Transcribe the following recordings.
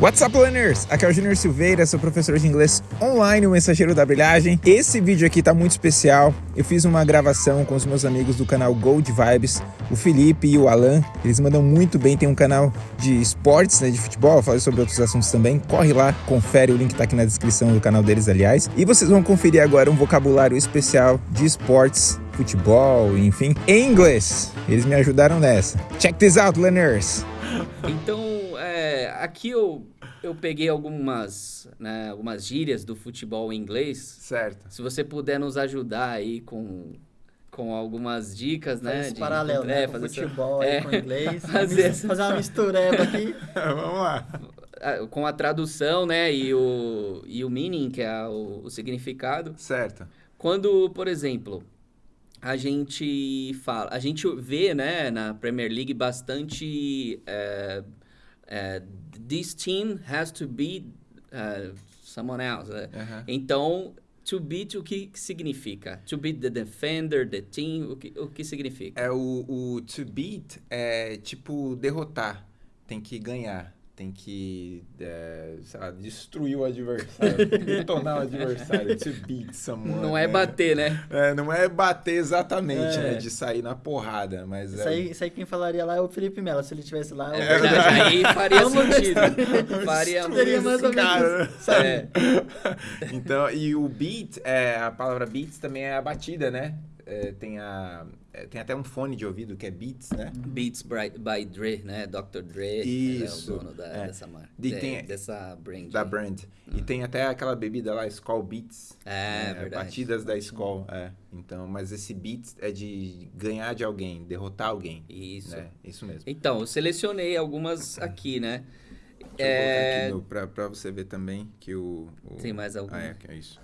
What's up, learners? Aqui é o Junior Silveira, sou professor de inglês online, o mensageiro da brilhagem. Esse vídeo aqui tá muito especial. Eu fiz uma gravação com os meus amigos do canal Gold Vibes, o Felipe e o Alan. Eles mandam muito bem, tem um canal de esportes, né, de futebol, falo sobre outros assuntos também. Corre lá, confere, o link tá aqui na descrição do canal deles, aliás. E vocês vão conferir agora um vocabulário especial de esportes futebol, enfim, em inglês. Eles me ajudaram nessa. Check this out, learners! Então, é, aqui eu, eu peguei algumas, né, algumas gírias do futebol em inglês. Certo. Se você puder nos ajudar aí com, com algumas dicas, né? esse de- paralelo, né? com fazer essa- futebol aí é, com inglês. fazer essa- fazer uma mistureba aqui. Vamos lá. ah, com a tradução, né? E o, e o meaning, que é o, o significado. Certo. Quando, por exemplo, a gente fala, a gente vê, né, na Premier League bastante é, é, this team has to beat uh, someone else. né? Aham. Então, to beat o que significa? To beat the defender, the team, o que, o que significa? É o, o to beat é tipo derrotar. Tem que ganhar. Tem que, é, sei lá, destruir o adversário. detonar o adversário. To beat someone. Não é né? bater, né? É, não é bater exatamente, É. né? De sair na porrada, mas Isso é... aí, isso aí quem falaria lá é o Felipe Melo. Se ele estivesse lá, É eu- verdade, aí faria sentido. Faria Seria esse mais ou menos? É. Então, e o beat, é, a palavra beats também é a batida, né? É, tem, a, é, tem até um fone de ouvido que é beats, né? Beats by, by Dre, né? Dr. Dre Isso, é o dono da, é. dessa marca. De- tem- dessa brand. Da brand. E tem até aquela bebida lá, Skol Beats. É, né? verdade. Batidas da Skol, é. Então, mas esse beats é de ganhar de alguém, derrotar alguém. Isso. Né? Isso mesmo. Então, eu selecionei algumas aqui, né? Deixa É, aqui no, pra, pra você ver também que o... o... Tem mais algum? Ah, é, é isso.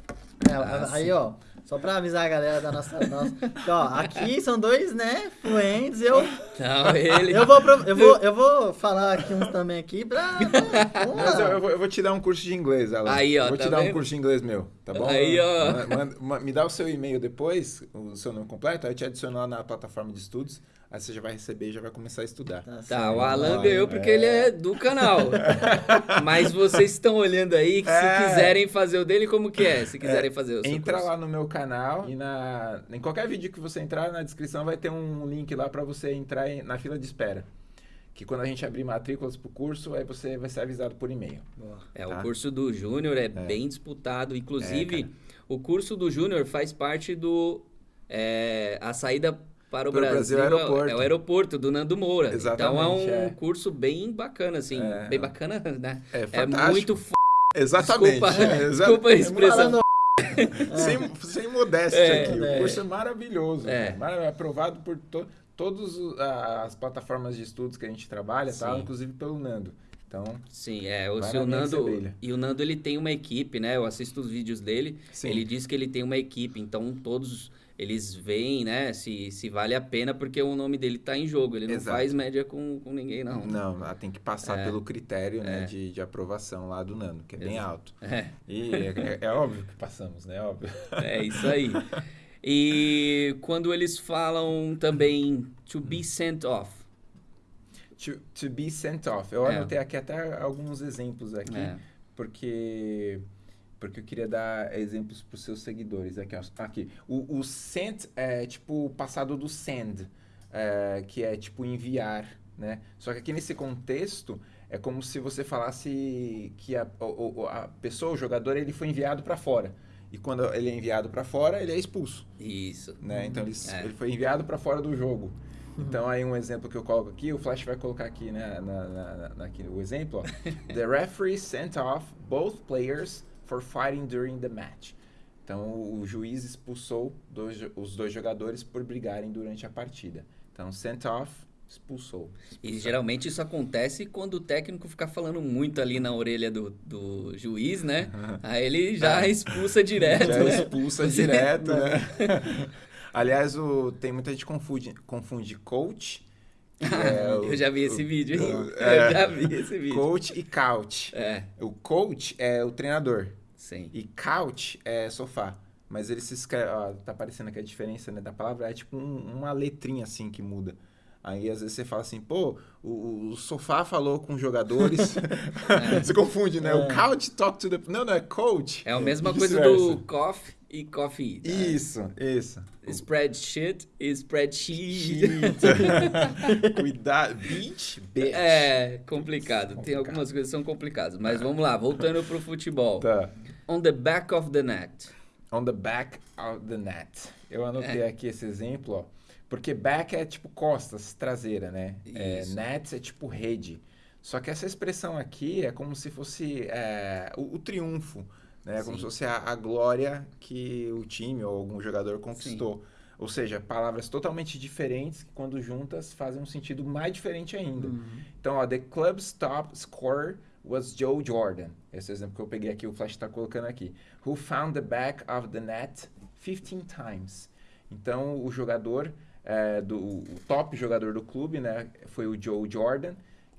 É, Ah, aí, ó, só pra avisar a galera da nossa. nossa ó, aqui são dois, né? Fluentes. Eu, Não, ele. eu, vou, eu, vou, eu vou falar aqui uns também aqui pra. Mas eu, eu vou, eu vou te dar um curso de inglês, Alan. Aí, ó, Eu Vou tá te dar um curso de inglês meu, tá bom? Aí, ó. Ma- manda- ma- me dá o seu e-mail depois, o seu nome completo, aí eu te adiciono lá na plataforma de estudos, aí você já vai receber e já vai começar a estudar. Tá Tá, o Alan ganhou porque é. ele é do canal. Mas vocês estão olhando aí que se É. quiserem fazer o dele, como que é? Se quiserem fazer o seu Entra curso. lá no meu canal e na, em qualquer vídeo que você entrar, na descrição vai ter um link lá para você entrar em- na fila de espera. Que quando a gente abrir matrículas pro curso, aí você vai ser avisado por e-mail. É, Tá. o curso do Júnior é, bem disputado. Inclusive, É, o curso do Júnior faz parte do. é, a saída para o Brasil, Brasil é é, aeroporto. é o aeroporto do Nando Moura. então é Exatamente, um é. curso bem bacana, assim. É. Bem bacana, né? É É muito f... Exatamente. Desculpa, é, desculpa a é expressão. Sem, sem modéstia É, aqui. é. O curso é maravilhoso. É. cara. Mara- É aprovado por to, todas as plataformas de estudos que a gente trabalha, tá? Inclusive pelo Nando. Então, Sim, é. O, Vai se o na minha Nando. E o Nando ele tem uma equipe, né? Eu assisto os vídeos dele. Sim. Ele diz que ele tem uma equipe, então todos eles veem, né? Se, se vale a pena, porque o nome dele tá em jogo. Ele não Exato. faz média com, com ninguém, não. não, ela tem que passar É. pelo critério né, É. de, de aprovação lá do Nando, que é bem Exato. alto. É, E é, é- é óbvio que passamos, né? Óbvio. é isso aí. E quando eles falam também to be sent off. To, to be sent off. Eu É. anotei aqui até alguns exemplos aqui, É. porque porque eu queria dar exemplos para os seus seguidores. Aqui, ó. aqui. O, o sent é tipo o passado do send, é, que é tipo enviar, né? Só que aqui nesse contexto é como se você falasse que a, a pessoa, o jogador, ele foi enviado para fora. E quando ele é enviado para fora, ele é expulso. Isso. né? Então ele, É. ele foi enviado para fora do jogo. Então aí um exemplo que eu coloco aqui, o Flash vai colocar aqui, né, na, na- na- aqui o exemplo, ó. The referee sent off both players for fighting during the match. Então o juiz expulsou dois os dois jogadores por brigarem durante a partida. Então sent off, expulsou. E geralmente isso acontece quando o técnico fica falando muito ali na orelha do, do juiz, né? Aí ele já expulsa direto. Já né? expulsa direto, né? Aliás, o, tem muita gente confunde, confunde coach. É o- Eu já vi esse o- vídeo. hein? o- Eu é, já vi esse vídeo. Coach e couch. É, O coach é o treinador sim. e couch é sofá. Mas ele se escreve, ó, tá aparecendo aqui a diferença né, da palavra, é tipo um- uma letrinha assim que muda. Aí às vezes você fala assim, pô, o, o sofá falou com jogadores. você confunde, né? O É. couch talk to the. Não, não, é coach. É a mesma coisa do coffee e coffee. né? Isso, isso. Spreadsheet e spreadsheet. Cuidado. Beach, bitch. É complicado. Tem Complicado. algumas coisas que são complicadas. Mas vamos lá, voltando pro futebol. Tá. On the back of the net. On the back of the net. Eu anotei É. aqui esse exemplo, ó. Porque back é tipo costas, traseira, né? É, Isso. net é tipo rede. Só que essa expressão aqui é como se fosse é, o, o triunfo, né? Como Sim. se fosse a, a glória que o time ou algum jogador conquistou. Ou seja, palavras totalmente diferentes que quando juntas fazem um sentido mais diferente ainda. Então, ó, the club's top scorer was Joe Jordan. Esse exemplo que eu peguei aqui, o Flash está colocando aqui. Who found the back of the net 15 times. Então, o jogador, é, do, o top jogador do clube, né, foi o Joe Jordan,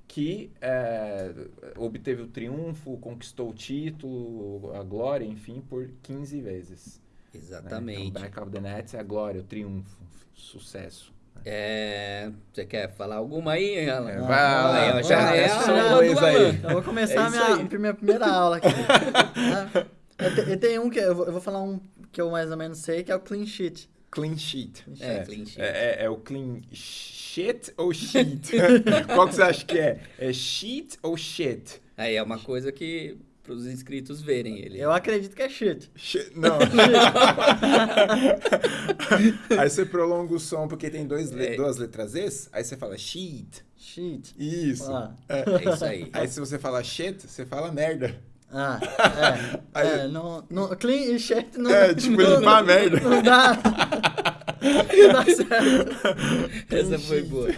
que é, obteve o triunfo, conquistou o título, a glória, enfim, por 15 vezes. né? Exatamente. Então, back of the net é a glória, o triunfo, sucesso. É, Você quer falar alguma aí, Alan? É, Não, vai lá, não, já não, é essa a já- aula do inglês aí. Alan. Eu vou começar É a isso minha, aí. minha primeira aula aqui. eu, te- eu tenho um que eu vou, eu vou falar um que eu mais ou menos sei, que é o clean sheet. Clean sheet. É, clean sheet. É, é- é o clean shit ou sheet? Qual que você acha que é? É sheet ou shit? Aí é uma coisa que para os inscritos verem ele. Eu acredito que é shit. Shit- Não. aí você prolonga o som porque tem dois le- É. duas letras S, aí você fala sheet. Shit. Isso. Ah. É. É isso aí. Aí se você fala shit, você fala merda. Ah, é. Aí- é não, não, clean e shit não É, tipo, não, limpar a merda. Não dá. Não dá certo. Essa foi boa.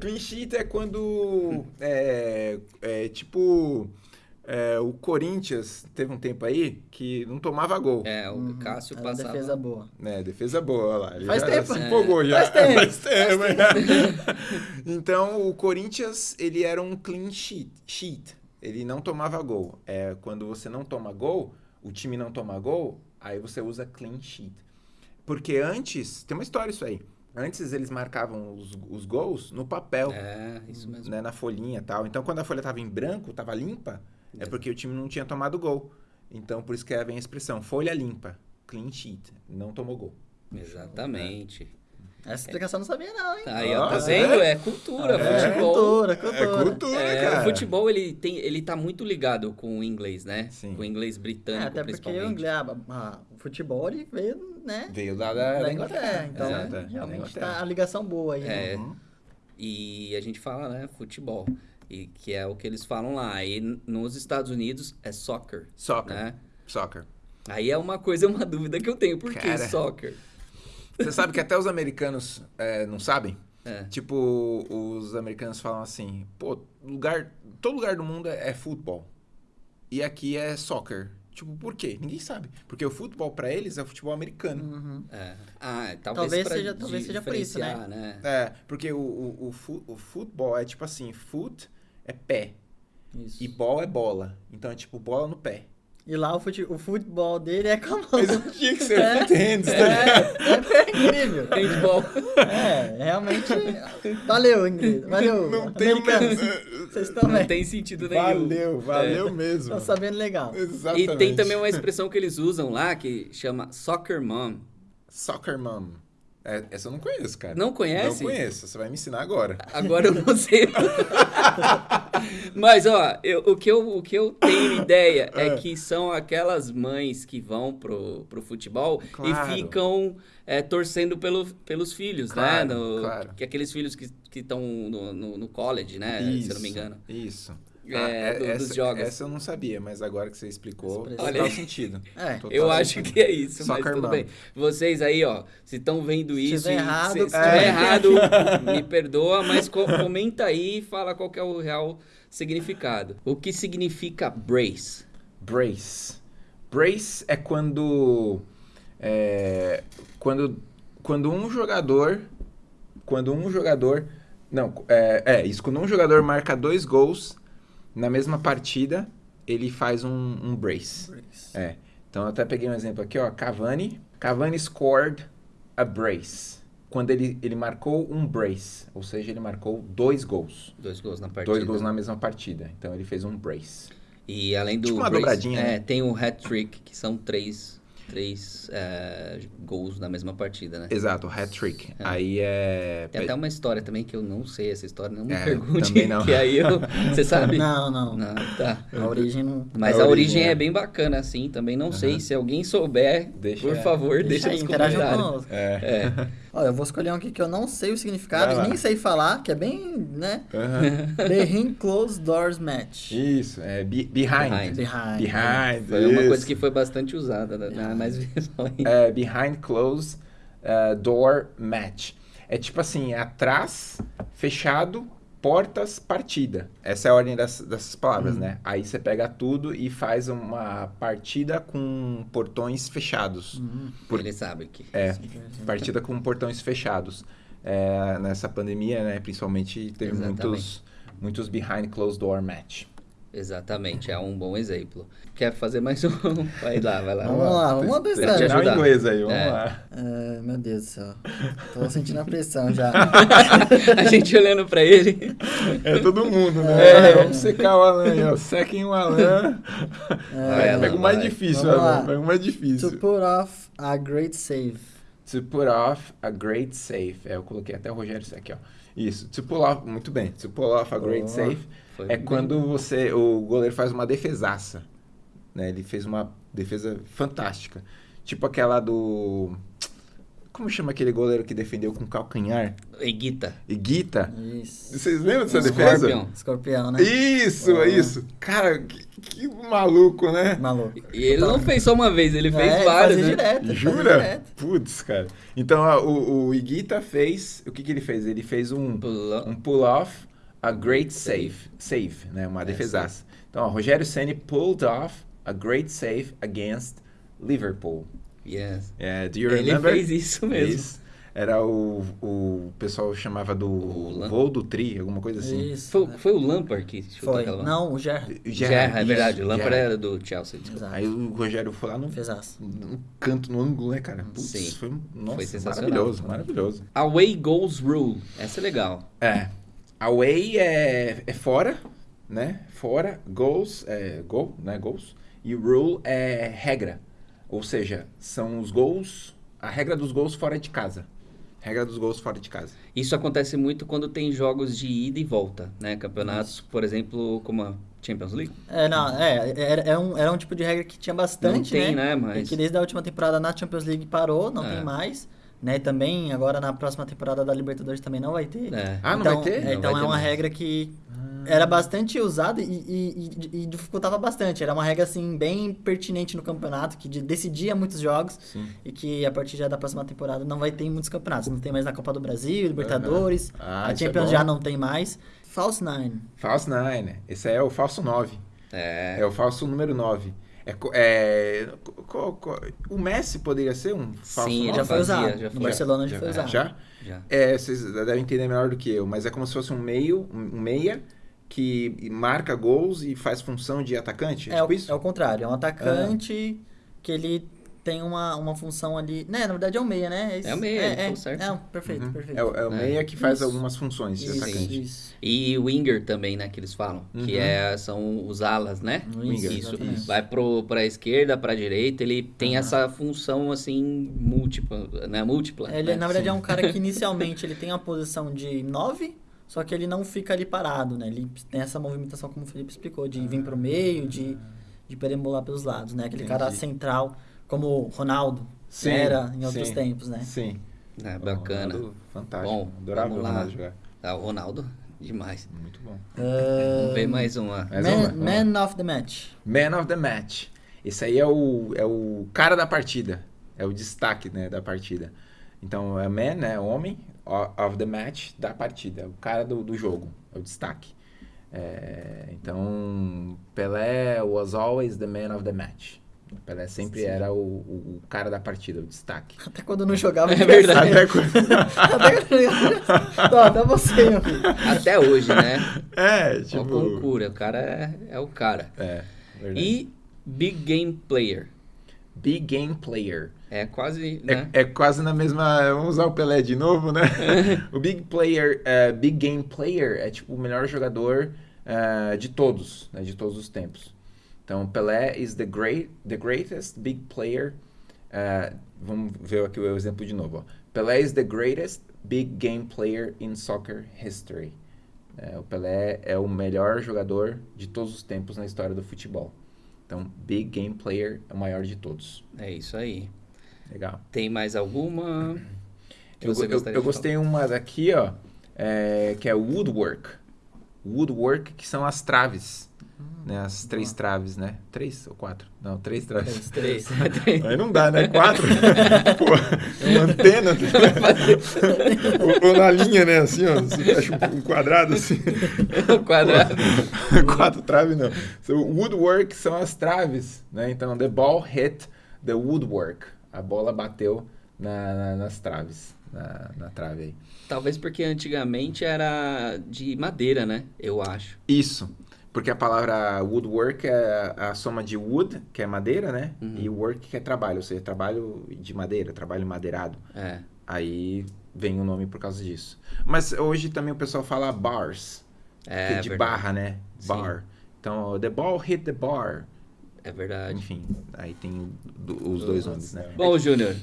Clean sheet é quando. É, é tipo. é, o Corinthians teve um tempo aí que não tomava gol. É, o Cássio Era uma passava. defesa boa. Né, defesa boa, olha lá. Ele Faz já tempo. se É. empolgou já. Faz tempo. Faz tempo, é. então, o Corinthians, ele era um clean sheet. sheet. Ele não tomava gol. É, quando você não toma gol, o time não toma gol, aí você usa clean sheet. Porque antes, tem uma história isso aí. Antes eles marcavam os, os gols no papel, É, isso mesmo. né, na folhinha e tal. Então, quando a folha tava em branco, tava limpa, é porque o time não tinha tomado gol. Então, por isso que vem a expressão folha limpa, clean sheet, não tomou gol. Exatamente. Essa explicação eu não sabia não, hein? Aí, ó, tá vendo? é? É cultura, É, futebol. cultura, cultura. É cultura, É, cara. o futebol ele tem, ele tá muito ligado com o inglês, né? Sim. Com o inglês É, britânico, até porque o, principalmente. inglês, ah, ah, o futebol ele veio, né? Veio lá da, Da Inglaterra. Então, Exato, é, realmente Inglaterra. tá a ligação boa aí. né? É. Uhum. E a gente fala, né, futebol. E que é o que eles falam lá. E nos Estados Unidos é soccer, Soccer. né? Soccer. Aí é uma coisa, uma dúvida que eu tenho. Por que Cara. soccer? Você sabe que até os americanos é, não sabem? É. Tipo, os americanos falam assim, pô, lugar, todo lugar do mundo é, é futebol. E aqui é soccer. Tipo, por quê? Ninguém sabe. Porque o futebol pra eles é o futebol americano. Uhum. É. Ah, talvez, Talvez pra seja- talvez seja por isso, né? né? É, porque o, o, o, fu- o futebol é tipo assim, foot é pé Isso. e ball é bola. Então é tipo bola no pé. E lá o, fute, o futebol dele é com a mão. Mas tinha que ser É. foot hands, tá ligado? É, é incrível. Handball. É, realmente. Valeu, inglês. Valeu. Não tem o men- Vocês estão Não tem sentido nenhum. Valeu, valeu mesmo. Estão sabendo legal. Exatamente. E tem também uma expressão que eles usam lá que chama soccer mom. Soccer mom. É, essa eu não conheço, cara. Não conhece? Não conheço. Você vai me ensinar agora. Agora eu não sei. Mas, ó, eu- o, que eu, o que eu tenho ideia é. É. que são aquelas mães que vão pro, pro futebol Claro. e ficam é, torcendo pelo, pelos filhos, Claro, né? No- claro. Que aqueles filhos que estão no, no, no college, né? Se eu não me engano. Isso. É, do- essa, dos jogos. Essa eu não sabia, mas agora que você explicou, Olha aí. sentido. É. Eu acho que é isso, mas Soccer tudo bem. Vocês aí, ó, se estão vendo isso tiver e errado, se, se é. estiver errado, me perdoa, mas co- comenta aí e fala qual que é o real significado. O que significa brace? Brace. Brace é quando. É, quando, quando um jogador. Quando um jogador. Não, é, é isso. Quando um jogador marca dois gols na mesma partida, ele faz um, um brace. É. Então eu até peguei um exemplo aqui, ó. Cavani. Cavani scored a brace. quando ele, ele marcou um brace, ou seja, ele marcou dois gols. Dois gols na partida. Dois gols na mesma partida. Então ele fez um brace. E além do Tipo uma brace, dobradinha, é, né? tem o hat-trick, que são três, três é, gols na mesma partida, né? Exato, hat-trick. É. Aí é... Tem até uma história também que eu não sei essa história, não me É, pergunte, também não. que aí eu... Você sabe? Não, não. Não, tá. A origem não. Mas A a, origem origem é- é bem bacana, assim, também não sei. Se alguém souber, Deixa- por favor, deixa, aí, nos comentários. É. É, Ó, eu vou escolher um aqui que eu não sei o significado e nem sei falar, que é bem, né? The Ring Closed Doors Match. Isso, é be- behind. Behind. Behind. Behind. foi uma isso. coisa que foi bastante usada, né? Na- mais. É, behind closed uh, door match. É tipo assim, atrás, fechado, portas, partida. Essa é a ordem das- dessas palavras, Uhum. né? Aí você pega tudo e faz uma partida com portões fechados. Uhum. Por- Ele sabe que... É, partida com portões fechados. É, nessa pandemia, né, principalmente, teve Exatamente. muitos, muitos behind closed door match. Exatamente, é um bom exemplo. Quer fazer mais um? Vai lá, vai lá. Vamos lá, vamos lá que treinar o inglês aí, vamos É. lá. É, meu Deus do céu. Tô sentindo a pressão já. A gente olhando pra ele. É todo mundo, né? É. Vamos secar o Alan aí, ó. Sequem o Alan. Vai, É, pega o mais vai. difícil, Vamos Alan. lá. Pega o mais difícil. To put off a great save. To put off a great save. É, eu coloquei até o Rogério isso aqui, ó. Isso. Off, muito bem. Off a great save Foi é bem- quando você, o goleiro faz uma defesaça. Né? Ele fez uma defesa fantástica. Tipo aquela do... Como chama aquele goleiro que defendeu com calcanhar? Eguita. Iguita. Isso. Vocês lembram dessa Scorpion. defesa? Escorpião, né? Isso, Boa. isso. Cara, que, que maluco, né? Maluco. E ele não fez só uma vez, ele fez É, ele várias, né? direto. Jura? direto. Putz, cara. Então, ó, o, o Iguita fez. O que, que ele fez? Ele fez um, Pulou. um pull-off, a great save. Save, né? Uma É, defesaça. Então, ó, Rogério Ceni pulled off a great save against Liverpool. Yes. É, do you Ele remember? fez isso mesmo. Isso. Era o, o pessoal chamava do voo do tri, alguma coisa assim. Isso. Foi, foi o Lampard que chutou Foi. aquela bola? Não, o Gerra. Gerra, é verdade. O Lampard era do Chelsea. desculpa. Aí o Rogério foi lá no, no canto, no ângulo, né, cara? Putz, Sim. foi, nossa, sensacional. maravilhoso, maravilhoso. Away goals rule. Essa é legal. É. Away é, é fora, né? Fora. Goals é gol, né? Goals. E rule é regra. Ou seja, são os gols, a regra dos gols fora de casa. Regra dos gols fora de casa. Isso acontece muito quando tem jogos de ida e volta, né? Campeonatos, por exemplo, como a Champions League. É, não, é, era, era um, era um tipo de regra que tinha bastante, Não tem, né? né, mas- E que desde a última temporada na Champions League parou, não É. tem mais. Né? Também, agora na próxima temporada da Libertadores também não vai ter. É. Ah, não então, vai ter? é, Não então vai é ter uma mais. regra que era bastante usada e, e- e- e dificultava bastante. Era uma regra, assim, bem pertinente no campeonato, que de- decidia muitos jogos Sim. e que a partir já da próxima temporada não vai ter muitos campeonatos. Não tem mais na Copa do Brasil, Libertadores, Ah, a é Champions bom. já não tem mais. False Nine. Falso 9, né? Esse é o falso 9. É. É o falso número 9. É, é, co- co- o Messi poderia ser um falso Sim, nove? Já foi usado. já no. Barcelona já, Já- foi usado. Já? Já. É, vocês devem entender melhor do que eu, mas é como se fosse um meio, um meia que marca gols e faz função de atacante. É, É, tipo o, isso? é o contrário, é um atacante que ele tem uma, uma função ali. Né, na verdade é um meia, né? É o meia, é, é, certo. É, perfeito, Uhum. perfeito. É, o- é o É. meia que faz Isso. algumas funções de Isso, atacante. isso. E winger também, né, que eles falam. Que Uhum. é, são os alas, né? Winger, Isso. exatamente. Vai pro, pra esquerda, pra direita, ele tem essa função, assim, múltipla, né? Múltipla. Ele, né? na verdade, Sim. é um cara que inicialmente ele tem a posição de 9, só que ele não fica ali parado, né? Ele tem essa movimentação, como o Felipe explicou, de vir pro meio, de, de perambular pelos lados, né? Aquele cara Entendi. central, como o Ronaldo Sim, era em outros sim. tempos, né? Sim. É, bacana. Ronaldo, fantástico. Bom, Adorava vamos o lá. Ronaldo jogar. Ah, o Ronaldo, demais. Muito bom. Vamos ver Ah, mais uma. Mais uma? Man, lá. Man of the Match. Man of the Match. Esse aí é o, é o cara da partida. É o destaque né, da partida. Então, é man, né? Homem o- of the match da partida. O cara do, do jogo. É o destaque. É, então, Pelé was always the man of the match. Pelé sempre Sim. era o, o, o cara da partida, o destaque. Até quando não jogava. É verdade. Até quando... Até quando não jogava. Tô, até você, meu filho. Até hoje, né? É, Ó, tipo... concura, o cara é, é o cara. É, verdade. E Big Game Player. Big Game Player. É quase, né? É, é quase na mesma. Vamos usar o Pelé de novo, né? o Big Player, uh, Big Game Player é tipo o melhor jogador uh, de todos, né? de todos os tempos. Então, Pelé is the great, the greatest big player. Uh, vamos ver aqui o exemplo de novo. Ó. Pelé is the greatest big game player in soccer history. É, o Pelé é o melhor jogador de todos os tempos na história do futebol. Então, big game player é o maior de todos. É isso aí. Legal. Tem mais alguma? eu, eu, eu gostei uma daqui, ó, é, que é woodwork. Woodwork, que são as traves. Né, as três traves, né? Três ou quatro? Não, três traves. Três. três. Aí não dá, né? Quatro. Pô, uma antena. ou, ou, na linha, né? Assim, ó. Você fecha um, quadrado assim. Um quadrado. quatro traves, não. So, woodwork são as traves, né? Então, the ball hit the woodwork. A bola bateu na, na, nas traves. Na, na trave aí. Talvez porque antigamente era de madeira, né? Eu acho. Isso. Porque a palavra woodwork é a soma de wood, que é madeira, né? Uhum. E work, que é trabalho, ou seja, trabalho de madeira, trabalho madeirado. É. Aí vem o nome por causa disso. Mas hoje também o pessoal fala bars, é, é de verdade. barra, né? Bar. Sim. Então, the ball hit the bar. É verdade. Enfim, aí tem os dois nomes, né? Bom, Júnior,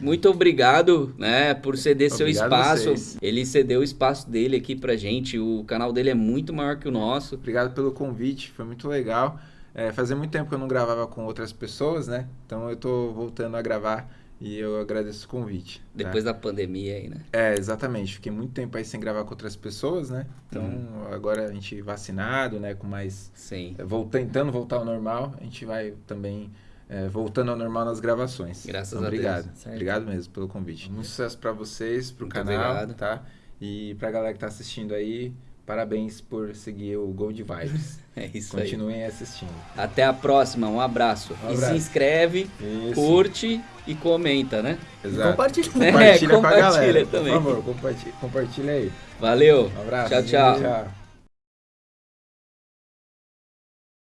muito obrigado, né, por ceder seu espaço. Ele cedeu o espaço dele aqui pra gente. O canal dele é muito maior que o nosso. Obrigado pelo convite, foi muito legal. É, fazia muito tempo que eu não gravava com outras pessoas, né? Então eu tô voltando a gravar e eu agradeço o convite. Tá? Depois tá? da pandemia aí, né? É, exatamente. Fiquei muito tempo aí sem gravar com outras pessoas, né? Então hum. agora a gente vacinado, né? Com mais. Sim. É, tentando voltar ao normal, a gente vai também é, voltando ao normal nas gravações. Graças então, a obrigado. Deus. Certo. Obrigado mesmo pelo convite. Muito sucesso para vocês, pro Muito canal, obrigado. tá? E pra galera que tá assistindo aí, parabéns por seguir o Gold Vibes. é isso Continuem aí. assistindo. Até a próxima, um abraço. Um abraço. E se inscreve, isso. curte e comenta, né? Exato. E compartilha. Compartilha, é, com a galera. Também. Por favor, compartilha, compartilha aí. Valeu. Um abraço. Tchau, tchau. tchau.